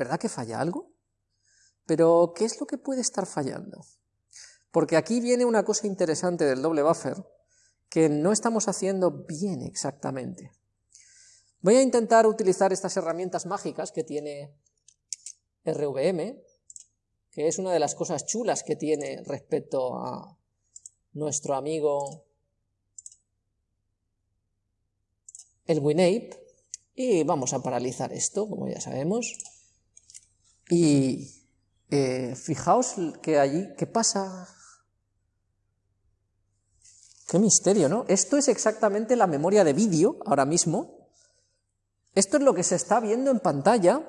¿verdad que falla algo? Pero, ¿qué es lo que puede estar fallando? Porque aquí viene una cosa interesante del doble buffer que no estamos haciendo bien exactamente. Voy a intentar utilizar estas herramientas mágicas que tiene RVM, que es una de las cosas chulas que tiene respecto a nuestro amigo el WinApe, y vamos a paralizar esto, como ya sabemos, y eh, fijaos que allí, ¿qué pasa? Qué misterio, ¿no? Esto es exactamente la memoria de vídeo, ahora mismo, esto es lo que se está viendo en pantalla,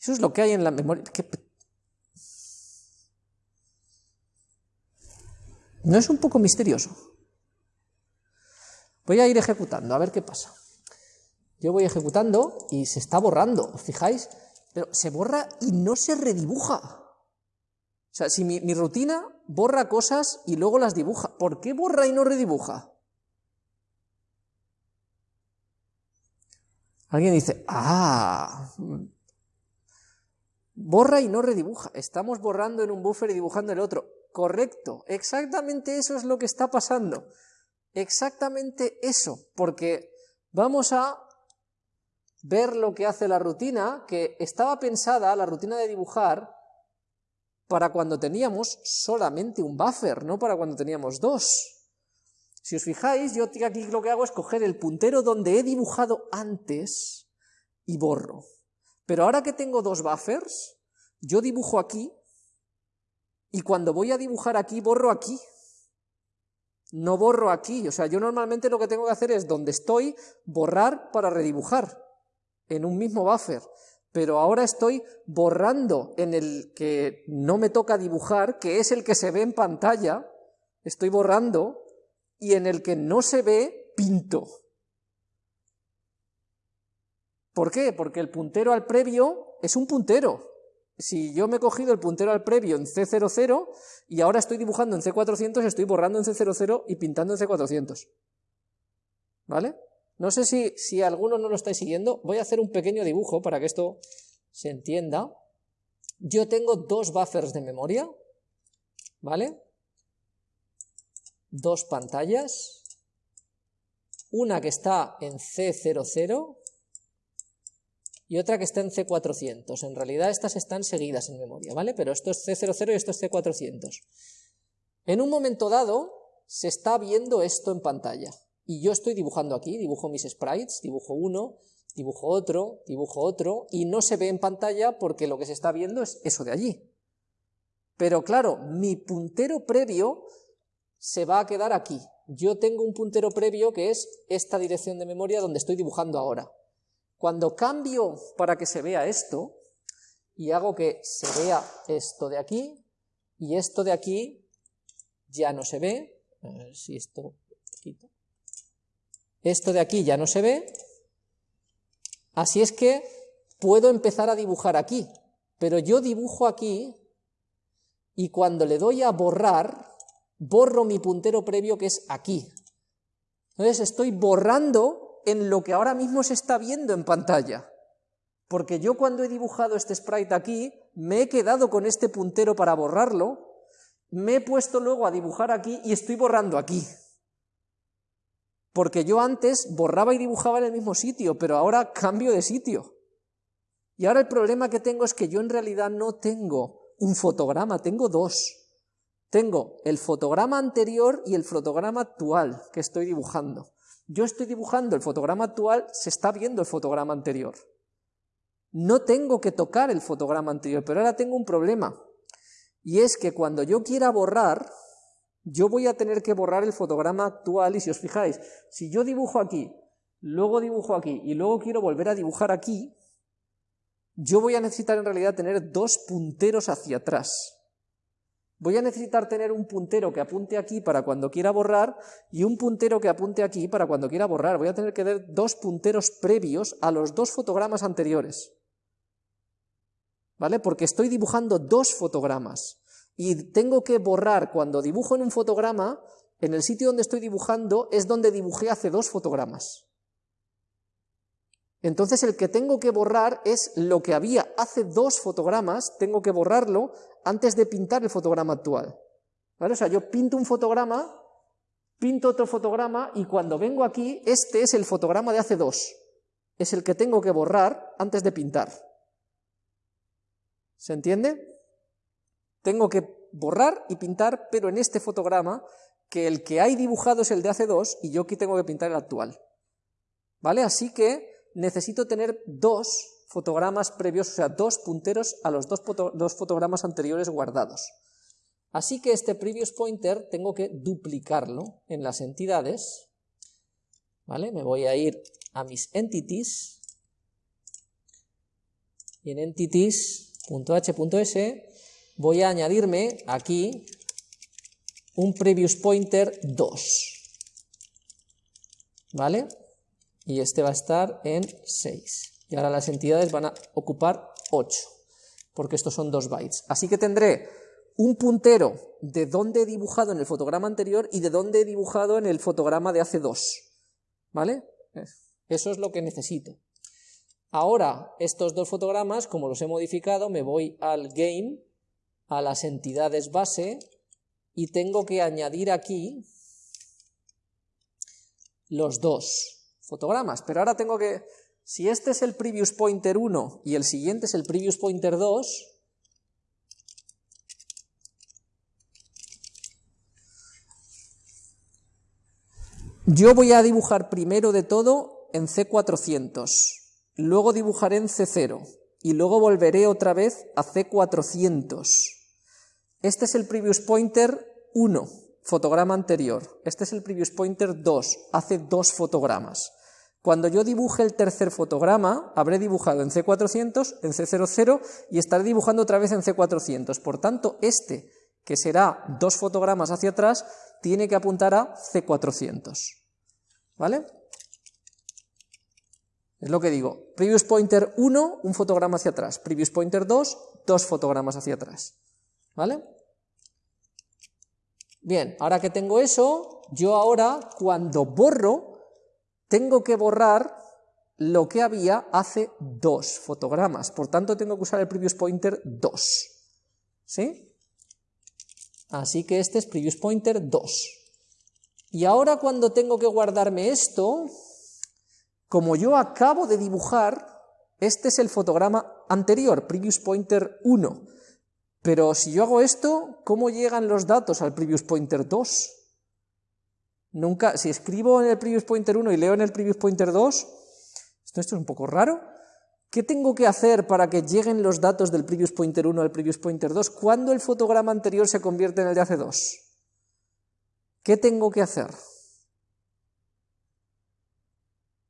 eso es lo que hay en la memoria... ¿No es un poco misterioso? Voy a ir ejecutando, a ver qué pasa. Yo voy ejecutando y se está borrando, ¿os fijáis? Pero se borra y no se redibuja. O sea, si mi, rutina borra cosas y luego las dibuja, ¿por qué borra y no redibuja? Alguien dice, ah, borra y no redibuja. Estamos borrando en un buffer y dibujando en el otro. Correcto, exactamente eso es lo que está pasando. Exactamente eso, porque vamos a ver lo que hace la rutina, que estaba pensada, la rutina de dibujar, para cuando teníamos solamente un buffer, no para cuando teníamos dos. Si os fijáis, yo aquí lo que hago es coger el puntero donde he dibujado antes y borro. Pero ahora que tengo dos buffers, yo dibujo aquí y cuando voy a dibujar aquí, borro aquí. No borro aquí, o sea, yo normalmente lo que tengo que hacer es donde estoy, borrar para redibujar en un mismo buffer. Pero ahora estoy borrando en el que no me toca dibujar, que es el que se ve en pantalla, estoy borrando, y en el que no se ve, pinto. ¿Por qué? Porque el puntero al previo es un puntero, si yo me he cogido el puntero al previo en C00 y ahora estoy dibujando en C400, estoy borrando en C00 y pintando en C400. ¿Vale? No sé si, si alguno no lo estáis siguiendo, voy a hacer un pequeño dibujo para que esto se entienda. Yo tengo dos buffers de memoria, ¿vale? Dos pantallas, una que está en C00 y otra que está en C400. En realidad estas están seguidas en memoria, ¿vale? Pero esto es C00 y esto es C400. En un momento dado se está viendo esto en pantalla y yo estoy dibujando aquí, dibujo mis sprites, dibujo uno, dibujo otro, dibujo otro y no se ve en pantalla porque lo que se está viendo es eso de allí. Pero claro, mi puntero previo se va a quedar aquí. Yo tengo un puntero previo que es esta dirección de memoria donde estoy dibujando ahora. Cuando cambio para que se vea esto, y hago que se vea esto de aquí, y esto de aquí ya no se ve, a ver si esto esto de aquí ya no se ve, así es que puedo empezar a dibujar aquí, pero yo dibujo aquí, y cuando le doy a borrar, borro mi puntero previo que es aquí. Entonces estoy borrando en lo que ahora mismo se está viendo en pantalla. Porque yo cuando he dibujado este sprite aquí, me he quedado con este puntero para borrarlo, me he puesto luego a dibujar aquí y estoy borrando aquí. Porque yo antes borraba y dibujaba en el mismo sitio, pero ahora cambio de sitio. Y ahora el problema que tengo es que yo en realidad no tengo un fotograma, tengo dos. Tengo el fotograma anterior y el fotograma actual que estoy dibujando yo estoy dibujando el fotograma actual, se está viendo el fotograma anterior. No tengo que tocar el fotograma anterior, pero ahora tengo un problema. Y es que cuando yo quiera borrar, yo voy a tener que borrar el fotograma actual y si os fijáis, si yo dibujo aquí, luego dibujo aquí y luego quiero volver a dibujar aquí, yo voy a necesitar en realidad tener dos punteros hacia atrás voy a necesitar tener un puntero que apunte aquí para cuando quiera borrar y un puntero que apunte aquí para cuando quiera borrar. Voy a tener que tener dos punteros previos a los dos fotogramas anteriores. ¿Vale? Porque estoy dibujando dos fotogramas y tengo que borrar cuando dibujo en un fotograma, en el sitio donde estoy dibujando es donde dibujé hace dos fotogramas. Entonces el que tengo que borrar es lo que había hace dos fotogramas, tengo que borrarlo antes de pintar el fotograma actual. ¿Vale? O sea, yo pinto un fotograma, pinto otro fotograma y cuando vengo aquí, este es el fotograma de hace dos. Es el que tengo que borrar antes de pintar. ¿Se entiende? Tengo que borrar y pintar, pero en este fotograma, que el que hay dibujado es el de hace dos y yo aquí tengo que pintar el actual. ¿Vale? Así que necesito tener dos fotogramas previos, o sea, dos punteros a los dos, dos fotogramas anteriores guardados. Así que este previous pointer tengo que duplicarlo en las entidades, ¿vale? Me voy a ir a mis entities, y en entities.h.s voy a añadirme aquí un previous pointer 2, ¿vale? y este va a estar en 6. Y ahora las entidades van a ocupar 8, porque estos son 2 bytes. Así que tendré un puntero de dónde he dibujado en el fotograma anterior y de dónde he dibujado en el fotograma de hace 2. ¿Vale? Eso es lo que necesito. Ahora, estos dos fotogramas, como los he modificado, me voy al game, a las entidades base, y tengo que añadir aquí los dos fotogramas, pero ahora tengo que, si este es el previous pointer 1 y el siguiente es el previous pointer 2, yo voy a dibujar primero de todo en C400, luego dibujaré en C0 y luego volveré otra vez a C400. Este es el previous pointer 1, fotograma anterior. Este es el previous pointer 2, hace dos fotogramas. Cuando yo dibuje el tercer fotograma, habré dibujado en C400, en C00 y estaré dibujando otra vez en C400. Por tanto, este, que será dos fotogramas hacia atrás, tiene que apuntar a C400. ¿Vale? Es lo que digo. Previous pointer 1, un fotograma hacia atrás. Previous pointer 2, dos fotogramas hacia atrás. ¿Vale? Bien, ahora que tengo eso, yo ahora, cuando borro, tengo que borrar lo que había hace dos fotogramas. Por tanto, tengo que usar el previous pointer 2. ¿Sí? Así que este es previous pointer 2. Y ahora cuando tengo que guardarme esto, como yo acabo de dibujar, este es el fotograma anterior, previous pointer 1. Pero si yo hago esto, ¿cómo llegan los datos al previous pointer 2? Nunca, si escribo en el previous pointer 1 y leo en el previous pointer 2, esto, esto es un poco raro. ¿Qué tengo que hacer para que lleguen los datos del previous pointer 1 al previous pointer 2 cuando el fotograma anterior se convierte en el de hace 2? ¿Qué tengo que hacer?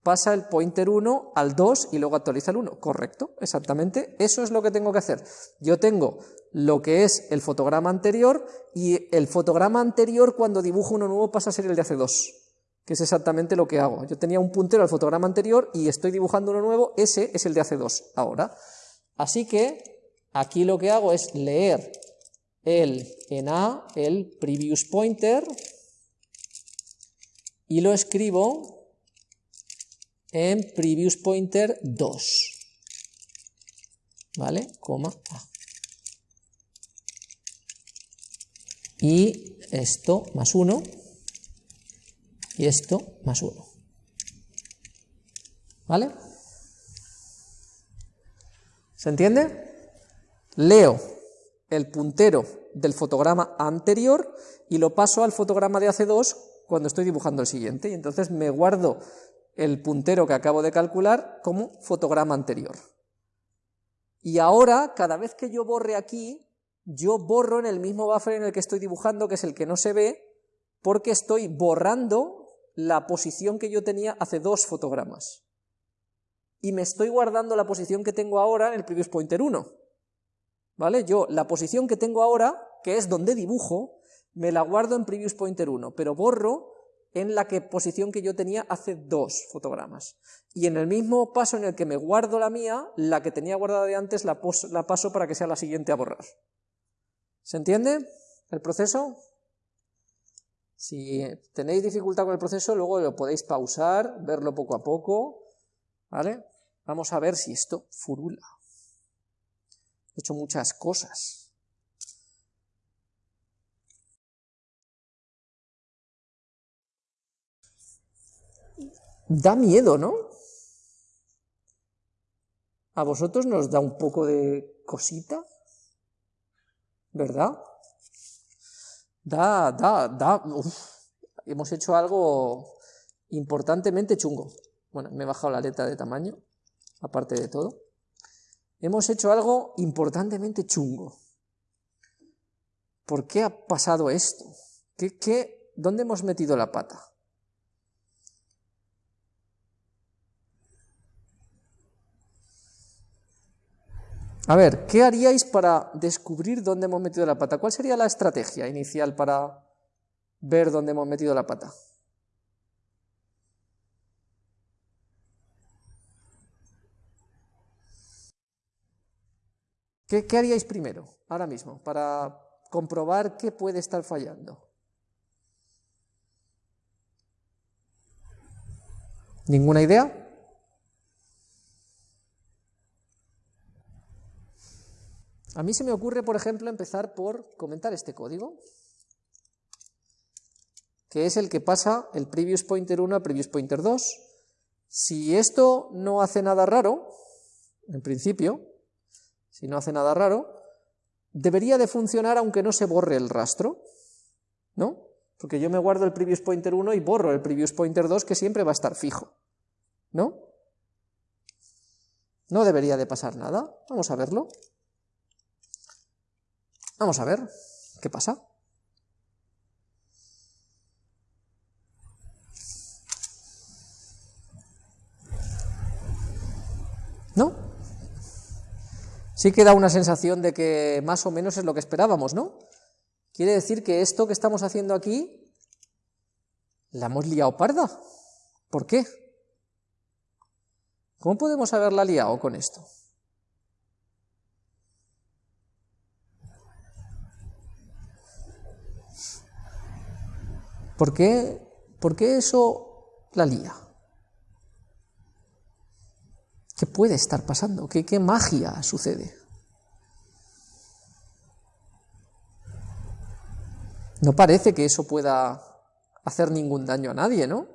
Pasa el pointer 1 al 2 y luego actualiza el 1. Correcto, exactamente. Eso es lo que tengo que hacer. Yo tengo lo que es el fotograma anterior y el fotograma anterior cuando dibujo uno nuevo pasa a ser el de hace 2, que es exactamente lo que hago. Yo tenía un puntero al fotograma anterior y estoy dibujando uno nuevo, ese es el de hace 2 ahora. Así que aquí lo que hago es leer el en A, el previous pointer, y lo escribo en previous pointer 2. ¿Vale? Coma A. Y esto más 1. Y esto más 1. ¿Vale? ¿Se entiende? Leo el puntero del fotograma anterior y lo paso al fotograma de hace 2 cuando estoy dibujando el siguiente. Y entonces me guardo el puntero que acabo de calcular como fotograma anterior. Y ahora, cada vez que yo borre aquí, yo borro en el mismo buffer en el que estoy dibujando, que es el que no se ve, porque estoy borrando la posición que yo tenía hace dos fotogramas. Y me estoy guardando la posición que tengo ahora en el previous pointer 1. ¿Vale? Yo, la posición que tengo ahora, que es donde dibujo, me la guardo en previous pointer 1, pero borro en la que, posición que yo tenía hace dos fotogramas. Y en el mismo paso en el que me guardo la mía, la que tenía guardada de antes la, la paso para que sea la siguiente a borrar. ¿Se entiende el proceso? Si tenéis dificultad con el proceso, luego lo podéis pausar, verlo poco a poco, ¿vale? Vamos a ver si esto furula. He hecho muchas cosas. Da miedo, ¿no? ¿A vosotros nos da un poco de cosita? ¿Verdad? Da, da, da. Hemos hecho algo importantemente chungo. Bueno, me he bajado la letra de tamaño, aparte de todo. Hemos hecho algo importantemente chungo. ¿Por qué ha pasado esto? ¿Qué, qué, ¿Dónde hemos metido la pata? A ver, ¿qué haríais para descubrir dónde hemos metido la pata? ¿Cuál sería la estrategia inicial para ver dónde hemos metido la pata? ¿Qué, ¿Qué, haríais primero, ahora mismo, para comprobar qué puede estar fallando? ¿Ninguna idea? A mí se me ocurre, por ejemplo, empezar por comentar este código, que es el que pasa el previous pointer 1 a previous pointer 2. Si esto no hace nada raro, en principio, si no hace nada raro, debería de funcionar aunque no se borre el rastro, ¿no? Porque yo me guardo el previous pointer 1 y borro el previous pointer 2 que siempre va a estar fijo, ¿no? No debería de pasar nada, vamos a verlo. Vamos a ver qué pasa. ¿No? Sí que da una sensación de que más o menos es lo que esperábamos, ¿no? Quiere decir que esto que estamos haciendo aquí la hemos liado parda. ¿Por qué? ¿Cómo podemos haberla liado con esto? ¿Por qué, ¿Por qué eso la lía? ¿Qué puede estar pasando? ¿Qué, qué magia sucede? No parece que eso pueda hacer ningún daño a nadie, ¿no?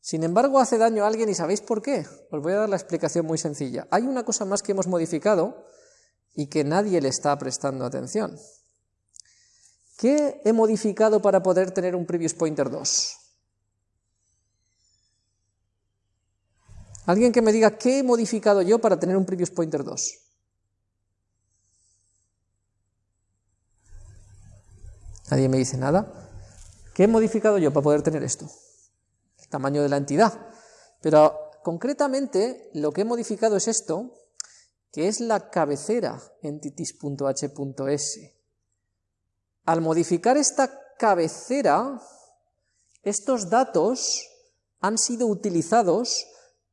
Sin embargo, hace daño a alguien y ¿sabéis por qué? Os voy a dar la explicación muy sencilla. Hay una cosa más que hemos modificado y que nadie le está prestando atención. ¿Qué he modificado para poder tener un previous pointer 2? Alguien que me diga qué he modificado yo para tener un previous pointer 2. Nadie me dice nada. ¿Qué he modificado yo para poder tener esto? El tamaño de la entidad. Pero concretamente lo que he modificado es esto, que es la cabecera entities.h.s. Al modificar esta cabecera, estos datos han sido utilizados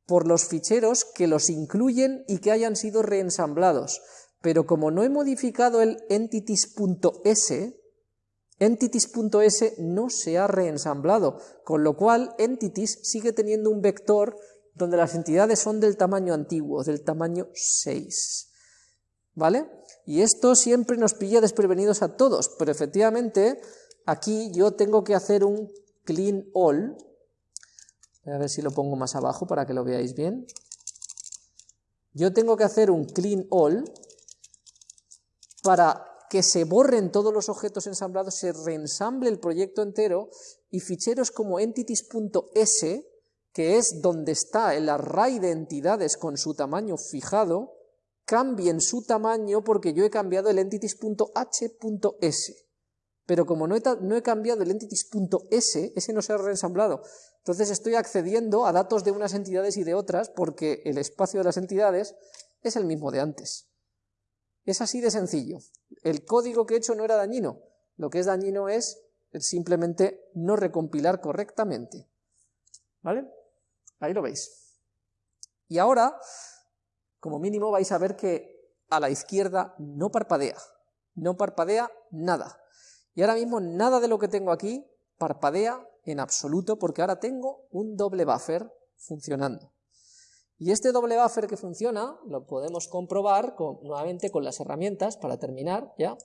por los ficheros que los incluyen y que hayan sido reensamblados. Pero como no he modificado el entities.s, entities.s no se ha reensamblado, con lo cual entities sigue teniendo un vector donde las entidades son del tamaño antiguo, del tamaño 6. ¿Vale? Y esto siempre nos pilla desprevenidos a todos, pero efectivamente aquí yo tengo que hacer un clean all, a ver si lo pongo más abajo para que lo veáis bien. Yo tengo que hacer un clean all para que se borren todos los objetos ensamblados, se reensamble el proyecto entero y ficheros como entities.s, que es donde está el array de entidades con su tamaño fijado, cambien su tamaño porque yo he cambiado el entities.h.s. Pero como no he, cambiado el entities.s, ese no se ha reensamblado. Entonces estoy accediendo a datos de unas entidades y de otras porque el espacio de las entidades es el mismo de antes. Es así de sencillo. El código que he hecho no era dañino. Lo que es dañino es simplemente no recompilar correctamente. ¿Vale? Ahí lo veis. Y ahora como mínimo vais a ver que a la izquierda no parpadea, no parpadea nada. Y ahora mismo nada de lo que tengo aquí parpadea en absoluto porque ahora tengo un doble buffer funcionando. Y este doble buffer que funciona lo podemos comprobar nuevamente con las herramientas, para terminar ya,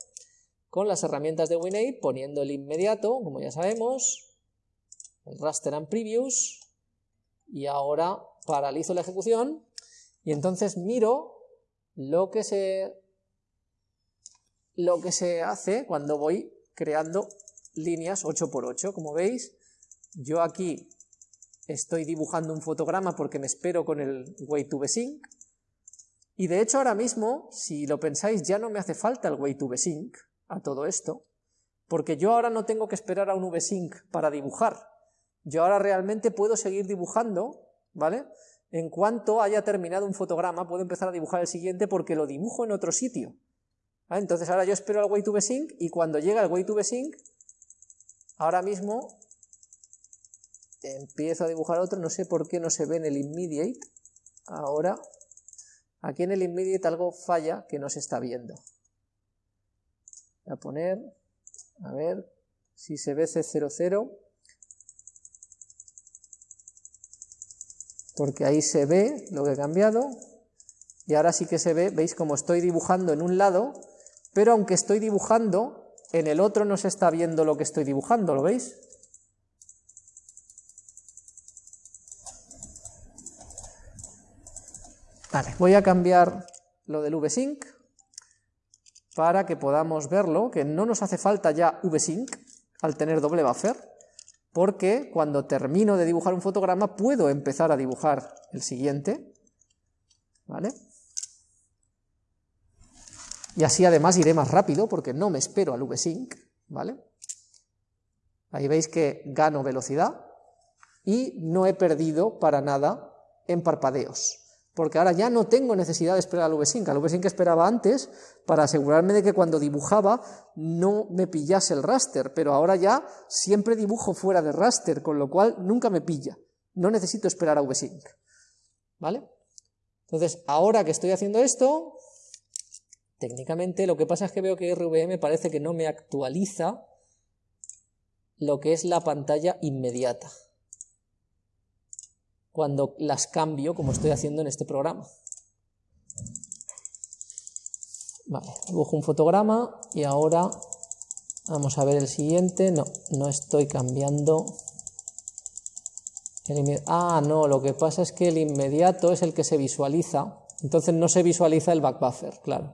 con las herramientas de WinAid, poniendo el inmediato, como ya sabemos, el raster and previews, y ahora paralizo la ejecución, y entonces miro lo que se, lo que se hace cuando voy creando líneas 8x8, como veis, yo aquí estoy dibujando un fotograma porque me espero con el way to sync y de hecho ahora mismo, si lo pensáis, ya no me hace falta el way to sync a todo esto, porque yo ahora no tengo que esperar a un VSync para dibujar, yo ahora realmente puedo seguir dibujando, ¿vale? En cuanto haya terminado un fotograma, puedo empezar a dibujar el siguiente porque lo dibujo en otro sitio. Entonces ahora yo espero al way to sync y cuando llega el way to sync, ahora mismo empiezo a dibujar otro, no sé por qué no se ve en el immediate, ahora, aquí en el immediate algo falla que no se está viendo. Voy a poner, a ver si se ve C00, porque ahí se ve lo que he cambiado, y ahora sí que se ve, veis como estoy dibujando en un lado, pero aunque estoy dibujando, en el otro no se está viendo lo que estoy dibujando, ¿lo veis? Vale, voy a cambiar lo del VSync para que podamos verlo, que no nos hace falta ya VSync al tener doble buffer, porque cuando termino de dibujar un fotograma puedo empezar a dibujar el siguiente, ¿vale? Y así además iré más rápido porque no me espero al VSync, ¿vale? Ahí veis que gano velocidad y no he perdido para nada en parpadeos porque ahora ya no tengo necesidad de esperar al VSync. Al VSync esperaba antes para asegurarme de que cuando dibujaba no me pillase el raster, pero ahora ya siempre dibujo fuera de raster, con lo cual nunca me pilla. No necesito esperar a VSync. ¿Vale? Entonces, ahora que estoy haciendo esto, técnicamente lo que pasa es que veo que RVM parece que no me actualiza lo que es la pantalla inmediata cuando las cambio, como estoy haciendo en este programa. Vale, dibujo un fotograma y ahora vamos a ver el siguiente. No, no estoy cambiando. ah, no, lo que pasa es que el inmediato es el que se visualiza, entonces no se visualiza el back buffer, claro.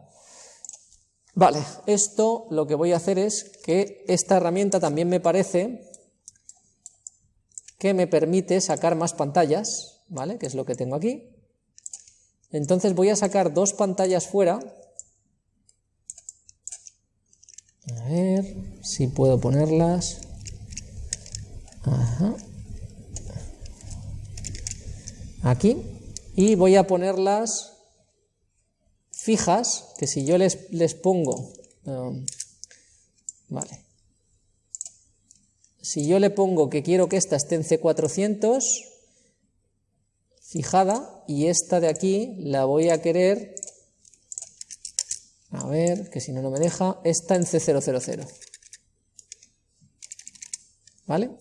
Vale, esto lo que voy a hacer es que esta herramienta también me parece que me permite sacar más pantallas, ¿vale? Que es lo que tengo aquí. Entonces voy a sacar dos pantallas fuera. A ver si puedo ponerlas. Aquí. Y voy a ponerlas fijas, que si yo les, les pongo... Um, vale si yo le pongo que quiero que esta esté en C400, fijada, y esta de aquí la voy a querer, a ver, que si no, no me deja, esta en C000. ¿Vale?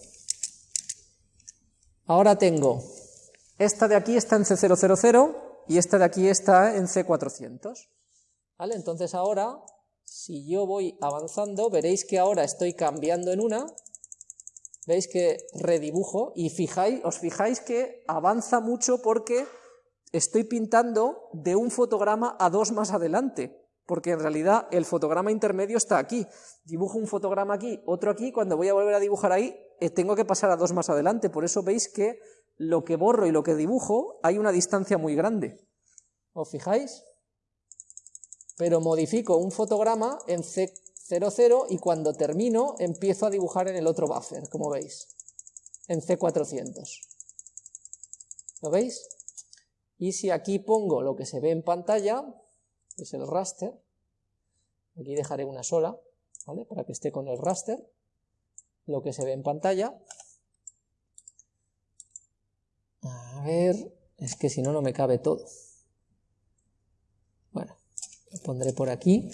Ahora tengo, esta de aquí está en C000 y esta de aquí está en C400. ¿Vale? Entonces ahora, si yo voy avanzando, veréis que ahora estoy cambiando en una, veis que redibujo y fijáis, os fijáis que avanza mucho porque estoy pintando de un fotograma a dos más adelante, porque en realidad el fotograma intermedio está aquí. Dibujo un fotograma aquí, otro aquí, cuando voy a volver a dibujar ahí, eh, tengo que pasar a dos más adelante, por eso veis que lo que borro y lo que dibujo hay una distancia muy grande. ¿Os fijáis? Pero modifico un fotograma en C 0, 0 y cuando termino empiezo a dibujar en el otro buffer, como veis, en C400. ¿Lo veis? Y si aquí pongo lo que se ve en pantalla, que es el raster, aquí dejaré una sola, ¿vale? Para que esté con el raster, lo que se ve en pantalla. A ver, es que si no, no me cabe todo. Bueno, lo pondré por aquí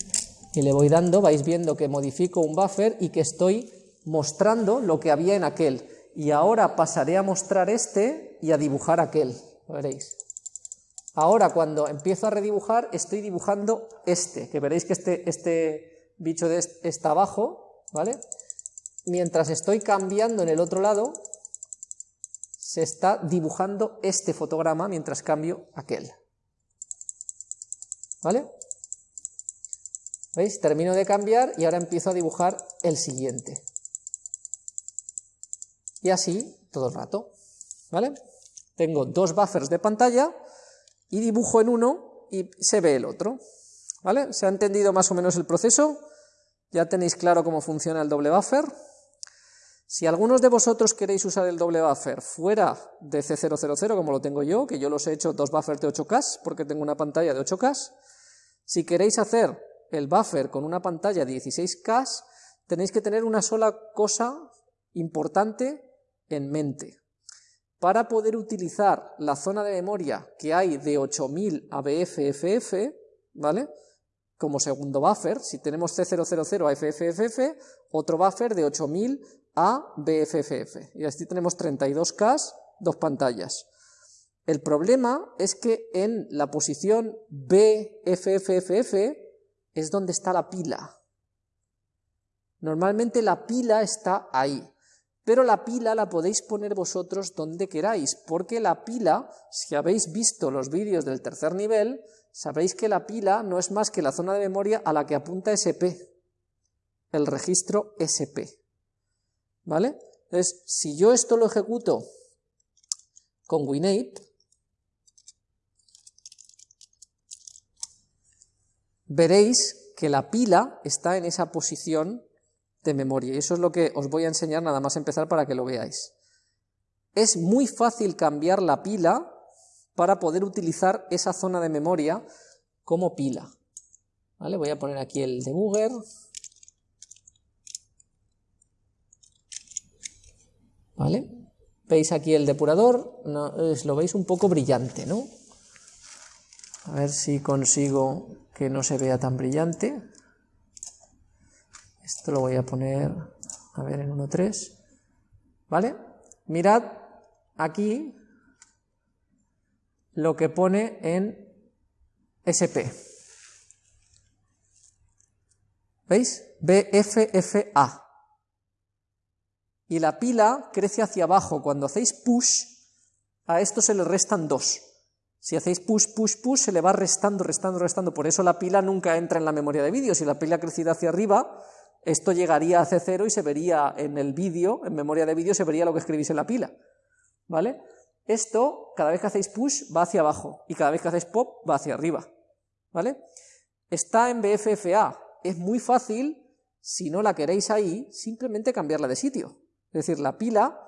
y le voy dando, vais viendo que modifico un buffer y que estoy mostrando lo que había en aquel. Y ahora pasaré a mostrar este y a dibujar aquel, lo veréis. Ahora, cuando empiezo a redibujar, estoy dibujando este, que veréis que este, este bicho de este está abajo, ¿vale? Mientras estoy cambiando en el otro lado, se está dibujando este fotograma mientras cambio aquel. ¿Vale? ¿Veis? Termino de cambiar y ahora empiezo a dibujar el siguiente. Y así todo el rato. ¿Vale? Tengo dos buffers de pantalla y dibujo en uno y se ve el otro. ¿Vale? ¿Se ha entendido más o menos el proceso? ¿Ya tenéis claro cómo funciona el doble buffer? Si algunos de vosotros queréis usar el doble buffer fuera de C000, como lo tengo yo, que yo los he hecho dos buffers de 8K, porque tengo una pantalla de 8K, si queréis hacer el buffer con una pantalla de 16K, tenéis que tener una sola cosa importante en mente. Para poder utilizar la zona de memoria que hay de 8000 a BFFF, ¿vale? Como segundo buffer, si tenemos C000 a FFFF, otro buffer de 8000 a BFFF. Y así tenemos 32K, dos pantallas. El problema es que en la posición BFFFF es donde está la pila. Normalmente la pila está ahí, pero la pila la podéis poner vosotros donde queráis, porque la pila, si habéis visto los vídeos del tercer nivel, sabéis que la pila no es más que la zona de memoria a la que apunta SP, el registro SP. ¿Vale? Entonces, si yo esto lo ejecuto con WinApe, veréis que la pila está en esa posición de memoria. Y eso es lo que os voy a enseñar nada más empezar para que lo veáis. Es muy fácil cambiar la pila para poder utilizar esa zona de memoria como pila. ¿Vale? Voy a poner aquí el debugger. ¿Vale? ¿Veis aquí el depurador? No, lo veis un poco brillante, ¿no? A ver si consigo que no se vea tan brillante. Esto lo voy a poner, a ver, en 1.3. ¿Vale? Mirad aquí lo que pone en SP. ¿Veis? BFFA. Y la pila crece hacia abajo. Cuando hacéis push, a esto se le restan dos. Si hacéis push, push, push, se le va restando, restando, restando. Por eso la pila nunca entra en la memoria de vídeo. Si la pila crecido hacia arriba, esto llegaría a C0 y se vería en el vídeo, en memoria de vídeo, se vería lo que escribís en la pila. ¿Vale? Esto, cada vez que hacéis push, va hacia abajo. Y cada vez que hacéis pop, va hacia arriba. ¿Vale? Está en BFFA. Es muy fácil, si no la queréis ahí, simplemente cambiarla de sitio. Es decir, la pila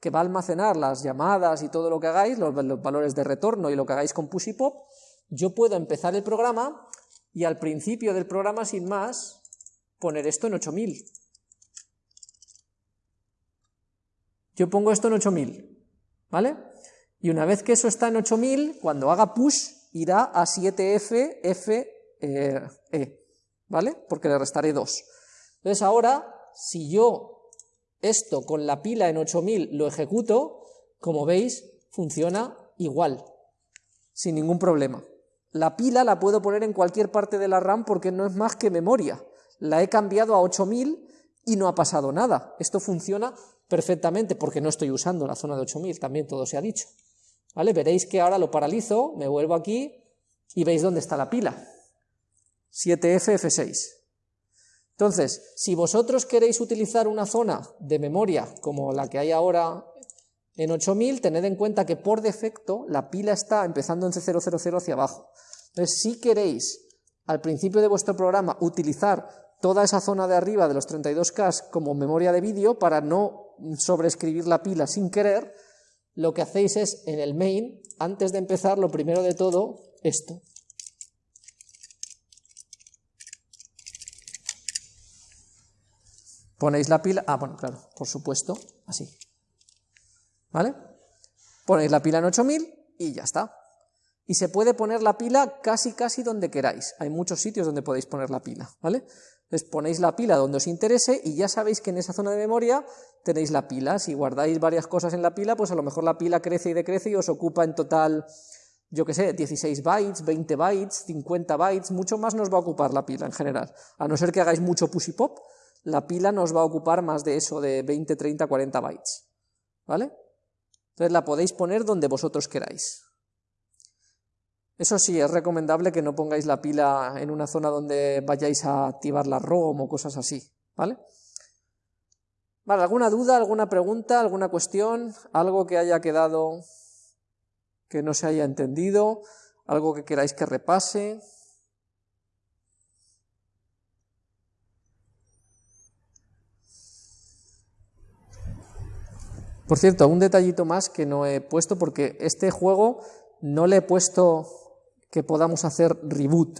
que va a almacenar las llamadas y todo lo que hagáis, los, valores de retorno y lo que hagáis con push y pop, yo puedo empezar el programa y al principio del programa, sin más, poner esto en 8000. Yo pongo esto en 8000, ¿vale? Y una vez que eso está en 8000, cuando haga push, irá a 7F, F, eh, E, ¿vale? Porque le restaré 2. Entonces ahora, si yo esto con la pila en 8000 lo ejecuto, como veis, funciona igual, sin ningún problema. La pila la puedo poner en cualquier parte de la RAM porque no es más que memoria. La he cambiado a 8000 y no ha pasado nada. Esto funciona perfectamente porque no estoy usando la zona de 8000, también todo se ha dicho. ¿Vale? Veréis que ahora lo paralizo, me vuelvo aquí y veis dónde está la pila. 7F 6 entonces, si vosotros queréis utilizar una zona de memoria como la que hay ahora en 8000, tened en cuenta que por defecto la pila está empezando en C000 hacia abajo. Entonces, si queréis al principio de vuestro programa utilizar toda esa zona de arriba de los 32K como memoria de vídeo para no sobreescribir la pila sin querer, lo que hacéis es en el main, antes de empezar, lo primero de todo, esto. Ponéis la pila, ah, bueno, claro, por supuesto, así. ¿Vale? Ponéis la pila en 8000 y ya está. Y se puede poner la pila casi casi donde queráis. Hay muchos sitios donde podéis poner la pila, ¿vale? Entonces ponéis la pila donde os interese y ya sabéis que en esa zona de memoria tenéis la pila. Si guardáis varias cosas en la pila, pues a lo mejor la pila crece y decrece y os ocupa en total yo qué sé, 16 bytes, 20 bytes, 50 bytes, mucho más nos va a ocupar la pila en general. A no ser que hagáis mucho push y pop, la pila nos va a ocupar más de eso, de 20, 30, 40 bytes. ¿Vale? Entonces la podéis poner donde vosotros queráis. Eso sí, es recomendable que no pongáis la pila en una zona donde vayáis a activar la ROM o cosas así, ¿vale? Vale, ¿alguna duda, alguna pregunta, alguna cuestión? ¿Algo que haya quedado que no se haya entendido? ¿Algo que queráis que repase? Por cierto, un detallito más que no he puesto porque este juego no le he puesto que podamos hacer reboot.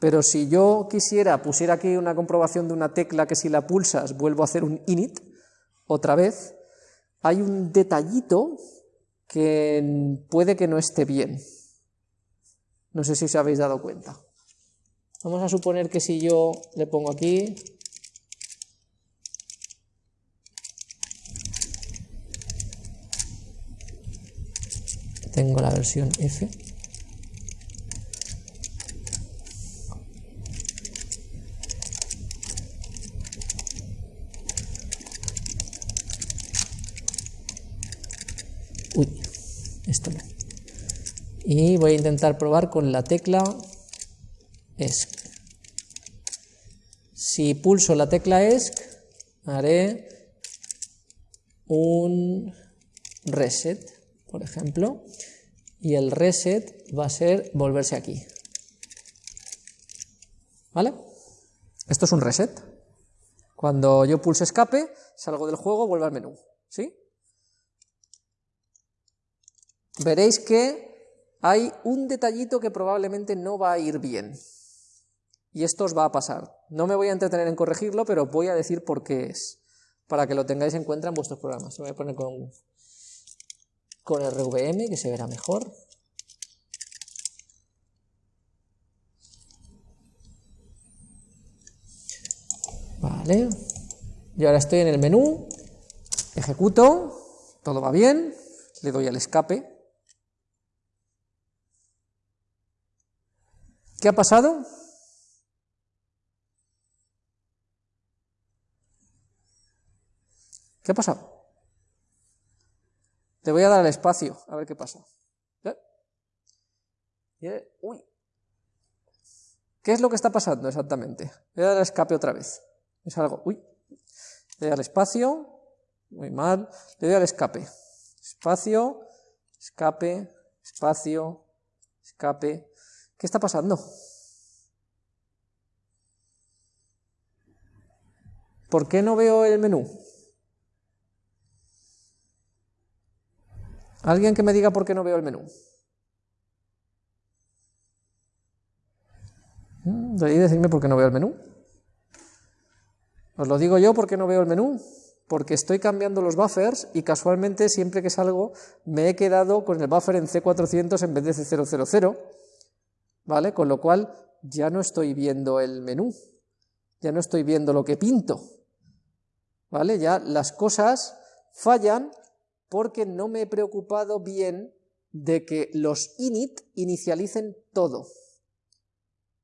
Pero si yo quisiera, pusiera aquí una comprobación de una tecla que si la pulsas vuelvo a hacer un init, otra vez, hay un detallito que puede que no esté bien. No sé si os habéis dado cuenta. Vamos a suponer que si yo le pongo aquí... Tengo la versión F. y voy a intentar probar con la tecla ESC. Si pulso la tecla ESC, haré un reset, por ejemplo, y el reset va a ser volverse aquí. ¿Vale? Esto es un reset. Cuando yo pulso escape, salgo del juego, vuelvo al menú. ¿Sí? Veréis que hay un detallito que probablemente no va a ir bien. Y esto os va a pasar. No me voy a entretener en corregirlo, pero voy a decir por qué es, para que lo tengáis en cuenta en vuestros programas. Lo voy a poner con, con RVM, que se verá mejor. Vale. Y ahora estoy en el menú, ejecuto, todo va bien, le doy al escape, ¿Qué ha pasado? ¿Qué ha pasado? Te voy a dar el espacio, a ver qué pasa. Uy. ¿Qué es lo que está pasando exactamente? Voy a dar el escape otra vez. Es algo. Uy. Le doy al espacio. Muy mal. Le doy al escape. Espacio. Escape. Espacio. Escape. ¿Qué está pasando? ¿Por qué no veo el menú? ¿Alguien que me diga por qué no veo el menú? Mm, Debería decirme por qué no veo el menú. Os lo digo yo porque no veo el menú, porque estoy cambiando los buffers y casualmente siempre que salgo me he quedado con el buffer en C400 en vez de C000 ¿vale? Con lo cual ya no estoy viendo el menú, ya no estoy viendo lo que pinto, ¿vale? Ya las cosas fallan porque no me he preocupado bien de que los init inicialicen todo,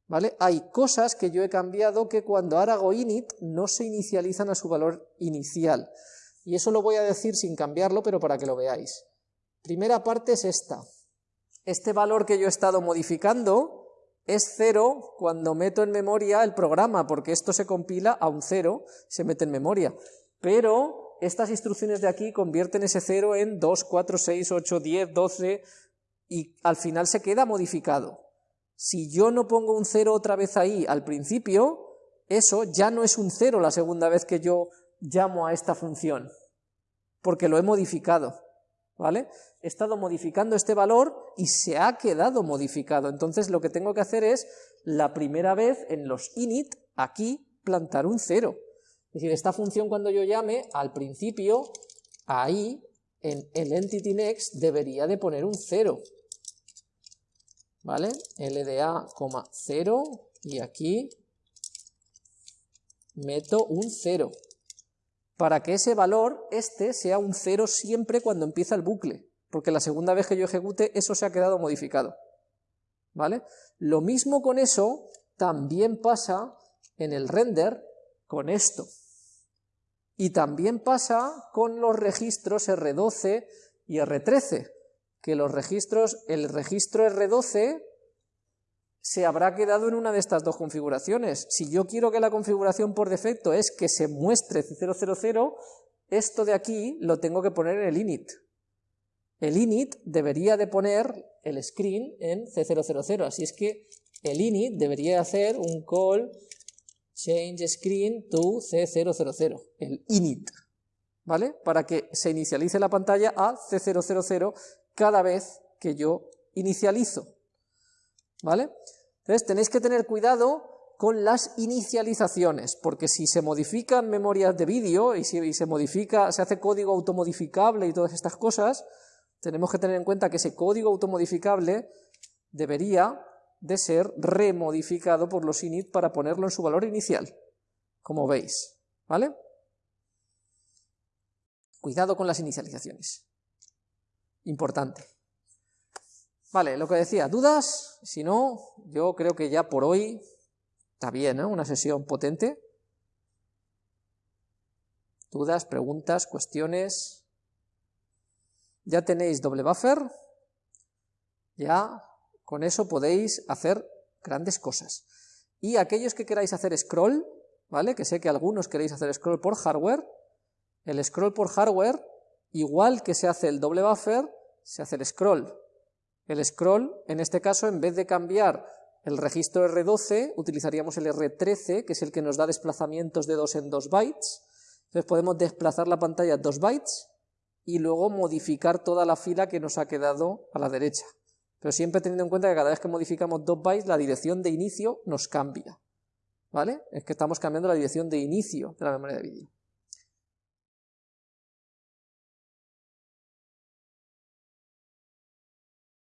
¿vale? Hay cosas que yo he cambiado que cuando ahora hago init no se inicializan a su valor inicial, y eso lo voy a decir sin cambiarlo, pero para que lo veáis. Primera parte es esta, este valor que yo he estado modificando es cero cuando meto en memoria el programa, porque esto se compila a un cero, se mete en memoria. Pero estas instrucciones de aquí convierten ese 0 en 2, 4, 6, 8, 10, 12 y al final se queda modificado. Si yo no pongo un 0 otra vez ahí al principio, eso ya no es un 0 la segunda vez que yo llamo a esta función, porque lo he modificado. ¿Vale? He estado modificando este valor y se ha quedado modificado. Entonces lo que tengo que hacer es, la primera vez en los init, aquí, plantar un 0 decir, esta función cuando yo llame, al principio, ahí, en el entity next, debería de poner un cero. ¿Vale? LDA, 0, y aquí meto un cero para que ese valor, este, sea un cero siempre cuando empieza el bucle. porque la segunda vez que yo ejecute eso se ha quedado modificado. ¿Vale? Lo mismo con eso también pasa en el render con esto. Y también pasa con los registros R12 y R13, que los registros, el registro R12 se habrá quedado en una de estas dos configuraciones. Si yo quiero que la configuración por defecto es que se muestre C000, esto de aquí lo tengo que poner en el init. El init debería de poner el screen en C000, así es que el init debería hacer un call change screen to C000, el init, ¿vale? Para que se inicialice la pantalla a C000 cada vez que yo inicializo, ¿vale? Entonces tenéis que tener cuidado con las inicializaciones, porque si se modifican memorias de vídeo y si se modifica, se hace código automodificable y todas estas cosas, tenemos que tener en cuenta que ese código automodificable debería de ser remodificado por los init para ponerlo en su valor inicial, como veis, ¿vale? Cuidado con las inicializaciones. Importante. Vale, lo que decía, ¿dudas? Si no, yo creo que ya por hoy está bien, ¿eh? Una sesión potente. ¿Dudas, preguntas, cuestiones? Ya tenéis doble buffer, ya con eso podéis hacer grandes cosas. Y aquellos que queráis hacer scroll, ¿vale? Que sé que algunos queréis hacer scroll por hardware, el scroll por hardware, igual que se hace el doble buffer, se hace el scroll. El scroll, en este caso, en vez de cambiar el registro R12, utilizaríamos el R13, que es el que nos da desplazamientos de 2 en 2 bytes. Entonces podemos desplazar la pantalla 2 bytes y luego modificar toda la fila que nos ha quedado a la derecha. Pero siempre teniendo en cuenta que cada vez que modificamos 2 bytes, la dirección de inicio nos cambia. ¿Vale? Es que estamos cambiando la dirección de inicio de la memoria de vídeo.